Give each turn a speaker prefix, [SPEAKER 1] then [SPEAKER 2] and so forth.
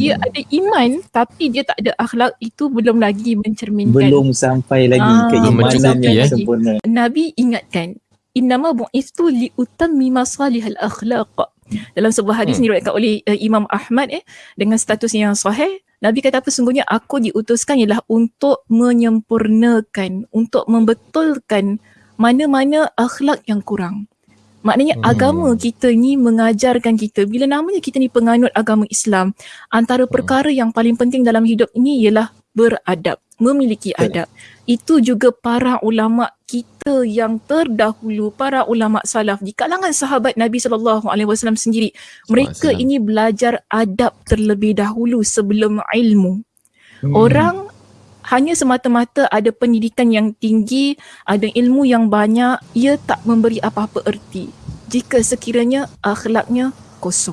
[SPEAKER 1] dia ada iman tapi dia tak ada akhlak itu belum lagi mencerminkan
[SPEAKER 2] Belum sampai lagi
[SPEAKER 1] Ah,
[SPEAKER 2] keimanan yang
[SPEAKER 3] eh.
[SPEAKER 2] sempurna.
[SPEAKER 1] Nabi ingatkan innama bu'istu li utammi masalihal akhlaq dalam sebuah hadis
[SPEAKER 3] Hmm.
[SPEAKER 1] hmm. diriwayatkan oleh uh, Imam Ahmad eh dengan status yang sahih Nabi kata apa sungguhnya aku diutuskan ialah untuk menyempurnakan untuk membetulkan mana-mana akhlak yang kurang Maknanya
[SPEAKER 3] Hmm.
[SPEAKER 1] hmm. agama kita ni mengajarkan kita bila namanya kita ni penganut agama Islam antara perkara yang paling penting dalam hidup ini ialah beradab, memiliki adab. Itu juga para ulama kita yang terdahulu, para ulama salaf di kalangan sahabat Nabi sallallahu alaihi wasallam sendiri. Mereka ini belajar adab terlebih dahulu sebelum ilmu.
[SPEAKER 2] Hmm.
[SPEAKER 1] Orang hanya semata-mata ada pendidikan yang tinggi, ada ilmu yang banyak, ia tak memberi apa-apa erti jika sekiranya akhlaknya kosong.